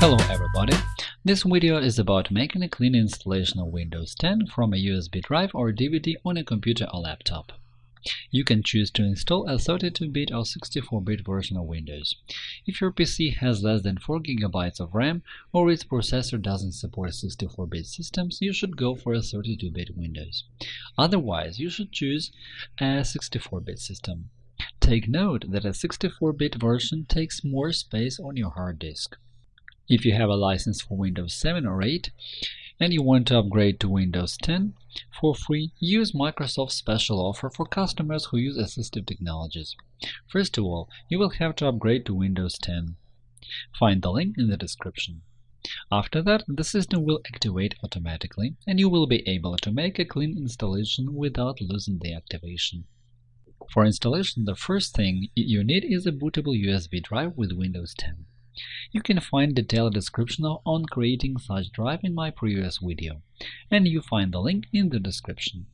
Hello everybody! This video is about making a clean installation of Windows 10 from a USB drive or DVD on a computer or laptop. You can choose to install a 32-bit or 64-bit version of Windows. If your PC has less than 4 GB of RAM or its processor doesn't support 64-bit systems, you should go for a 32-bit Windows. Otherwise, you should choose a 64-bit system. Take note that a 64-bit version takes more space on your hard disk. If you have a license for Windows 7 or 8 and you want to upgrade to Windows 10 for free, use Microsoft's special offer for customers who use assistive technologies. First of all, you will have to upgrade to Windows 10. Find the link in the description. After that, the system will activate automatically, and you will be able to make a clean installation without losing the activation. For installation, the first thing you need is a bootable USB drive with Windows 10. You can find detailed description on creating such drive in my previous video, and you find the link in the description.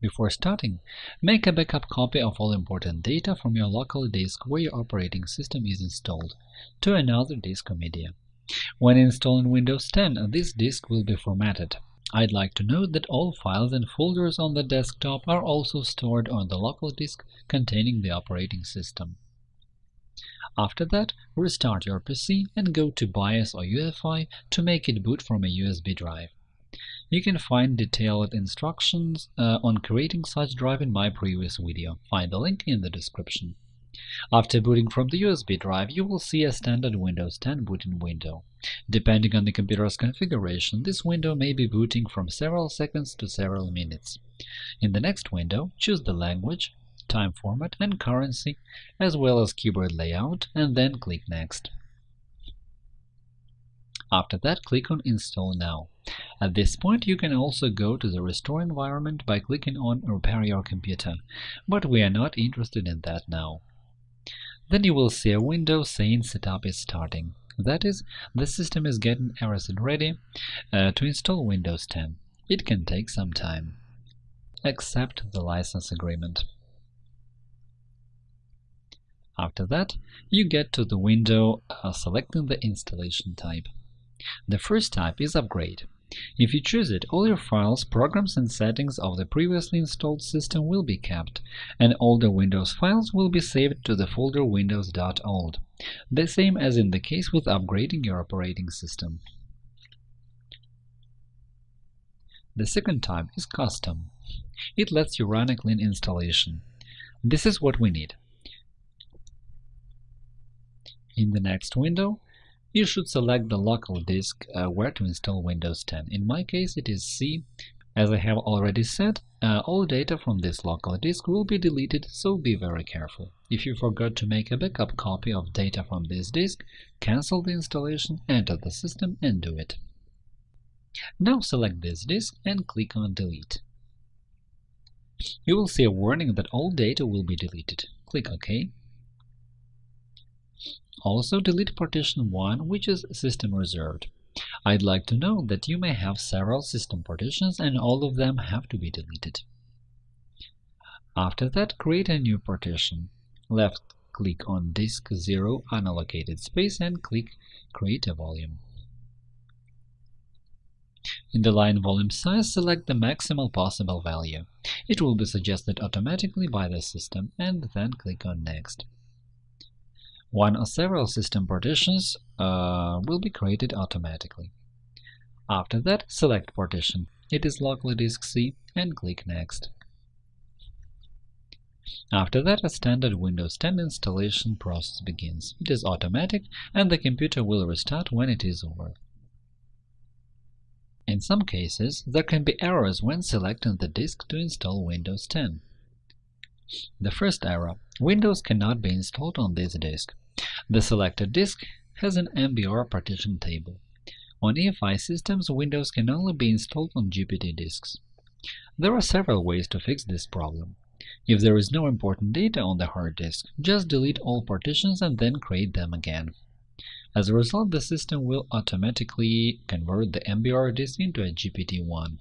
Before starting, make a backup copy of all important data from your local disk where your operating system is installed to another disk or media. When installing Windows 10, this disk will be formatted. I'd like to note that all files and folders on the desktop are also stored on the local disk containing the operating system. After that, restart your PC and go to BIOS or UEFI to make it boot from a USB drive. You can find detailed instructions uh, on creating such drive in my previous video. Find the link in the description. After booting from the USB drive, you will see a standard Windows 10 booting window. Depending on the computer's configuration, this window may be booting from several seconds to several minutes. In the next window, choose the language, time format and currency, as well as keyboard layout, and then click Next. After that, click on Install now. At this point, you can also go to the Restore environment by clicking on Repair your computer, but we are not interested in that now. Then you will see a window saying Setup is starting. That is, the system is getting everything ready uh, to install Windows 10. It can take some time. Accept the license agreement. After that, you get to the window uh, selecting the installation type. The first type is Upgrade. If you choose it, all your files, programs and settings of the previously installed system will be kept, and older Windows files will be saved to the folder windows.old, the same as in the case with upgrading your operating system. The second type is Custom. It lets you run a clean installation. This is what we need. In the next window, you should select the local disk uh, where to install Windows 10. In my case, it is C. As I have already said, uh, all data from this local disk will be deleted, so be very careful. If you forgot to make a backup copy of data from this disk, cancel the installation, enter the system and do it. Now select this disk and click on Delete. You will see a warning that all data will be deleted. Click OK. Also delete partition 1, which is system reserved. I'd like to know that you may have several system partitions and all of them have to be deleted. After that, create a new partition. Left-click on Disk 0 unallocated space and click Create a volume. In the line volume size, select the maximal possible value. It will be suggested automatically by the system, and then click on Next. One or several system partitions uh, will be created automatically. After that, select partition. It is locally disk C and click Next. After that, a standard Windows 10 installation process begins. It is automatic, and the computer will restart when it is over. In some cases, there can be errors when selecting the disk to install Windows 10. The first error – Windows cannot be installed on this disk. The selected disk has an MBR partition table. On EFI systems, Windows can only be installed on GPT disks. There are several ways to fix this problem. If there is no important data on the hard disk, just delete all partitions and then create them again. As a result, the system will automatically convert the MBR disk into a GPT-1.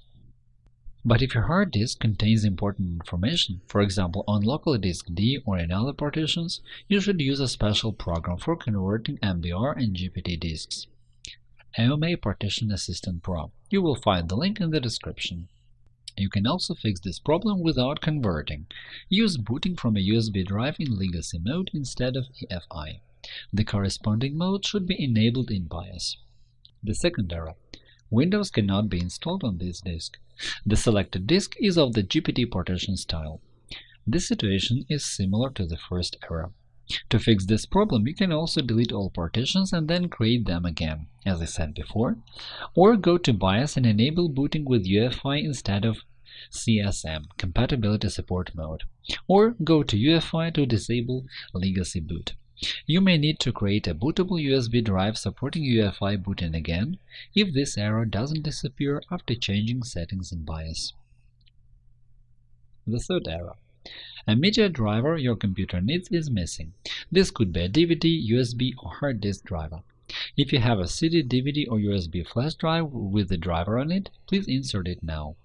But if your hard disk contains important information, for example on local disk D or in other partitions, you should use a special program for converting MBR and GPT disks. AOMEI Partition Assistant Pro. You will find the link in the description. You can also fix this problem without converting. Use booting from a USB drive in Legacy mode instead of EFI. The corresponding mode should be enabled in BIOS. The second error. Windows cannot be installed on this disk. The selected disk is of the GPT partition style. This situation is similar to the first error. To fix this problem, you can also delete all partitions and then create them again, as I said before, or go to BIOS and enable booting with UEFI instead of CSM compatibility support mode, or go to UEFI to disable legacy boot. You may need to create a bootable USB drive supporting UEFI booting again if this error doesn't disappear after changing settings in BIOS. The third error a media driver your computer needs is missing. This could be a DVD, USB, or hard disk driver. If you have a CD, DVD, or USB flash drive with the driver on it, please insert it now.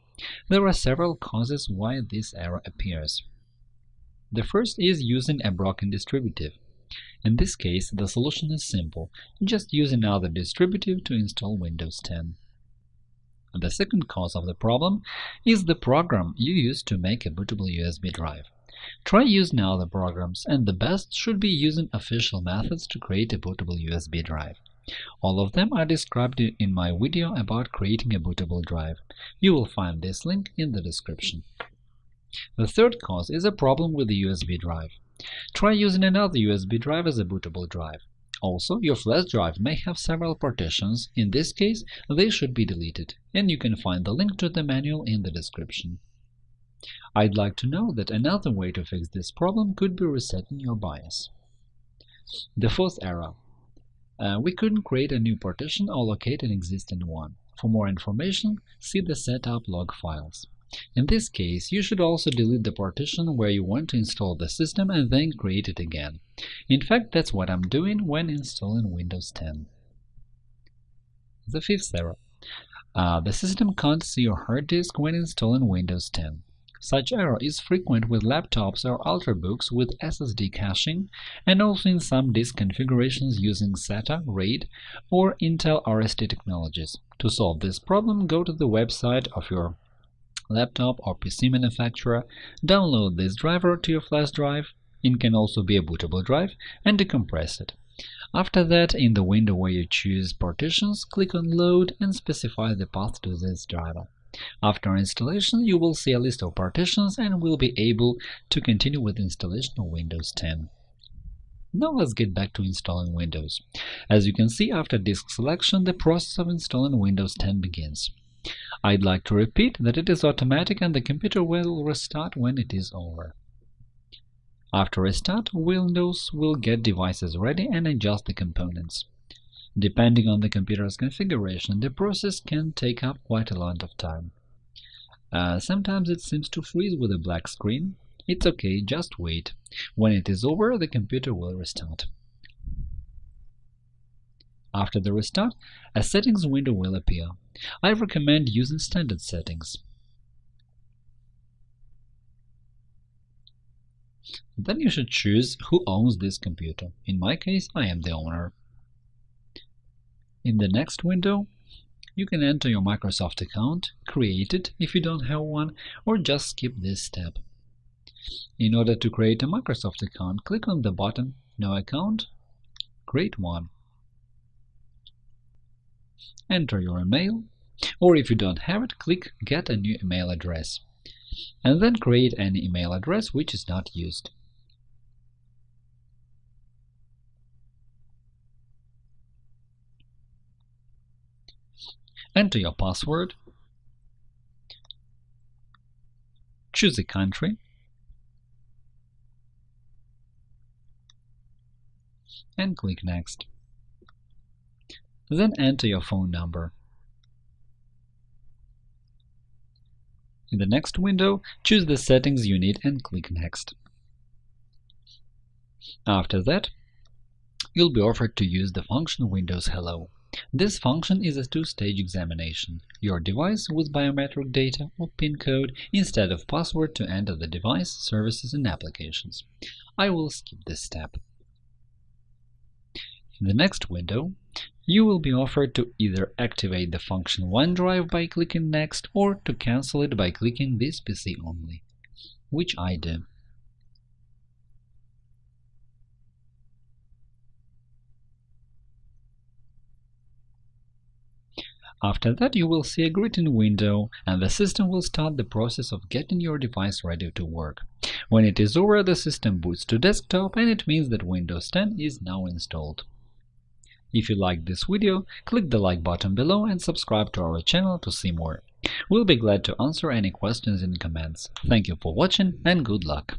There are several causes why this error appears. The first is using a broken distributive. In this case, the solution is simple – just use another distributive to install Windows 10. The second cause of the problem is the program you use to make a bootable USB drive. Try using other programs, and the best should be using official methods to create a bootable USB drive. All of them are described in my video about creating a bootable drive. You will find this link in the description. The third cause is a problem with the USB drive. Try using another USB drive as a bootable drive. Also, your flash drive may have several partitions, in this case they should be deleted, and you can find the link to the manual in the description. I'd like to know that another way to fix this problem could be resetting your BIOS. The fourth error. Uh, we couldn't create a new partition or locate an existing one. For more information, see the setup log files. In this case, you should also delete the partition where you want to install the system and then create it again. In fact, that's what I'm doing when installing Windows 10. The fifth error. Uh, the system can't see your hard disk when installing Windows 10. Such error is frequent with laptops or ultrabooks with SSD caching, and also in some disk configurations using SATA, RAID, or Intel RST technologies. To solve this problem, go to the website of your laptop or PC manufacturer, download this driver to your flash drive it can also be a bootable drive and decompress it. After that, in the window where you choose Partitions, click on Load and specify the path to this driver. After installation, you will see a list of partitions and will be able to continue with installation of Windows 10. Now let's get back to installing Windows. As you can see, after disk selection, the process of installing Windows 10 begins. I'd like to repeat that it is automatic and the computer will restart when it is over. After restart, Windows will get devices ready and adjust the components. Depending on the computer's configuration, the process can take up quite a lot of time. Uh, sometimes it seems to freeze with a black screen. It's okay, just wait. When it is over, the computer will restart. After the restart, a settings window will appear. I recommend using standard settings. Then you should choose who owns this computer. In my case, I am the owner. In the next window, you can enter your Microsoft account, create it if you don't have one, or just skip this step. In order to create a Microsoft account, click on the button No account, Create one. Enter your email, or if you don't have it, click Get a new email address, and then create an email address which is not used. Enter your password, choose a country, and click Next. Then enter your phone number. In the next window, choose the settings you need and click Next. After that, you'll be offered to use the function Windows Hello. This function is a two-stage examination – your device with biometric data or PIN code instead of password to enter the device, services and applications. I will skip this step. In the next window, you will be offered to either activate the function OneDrive by clicking Next or to cancel it by clicking This PC only, which I do. After that, you will see a greeting window, and the system will start the process of getting your device ready to work. When it is over, the system boots to desktop, and it means that Windows 10 is now installed. If you liked this video, click the like button below and subscribe to our channel to see more. We'll be glad to answer any questions in comments. Thank you for watching and good luck!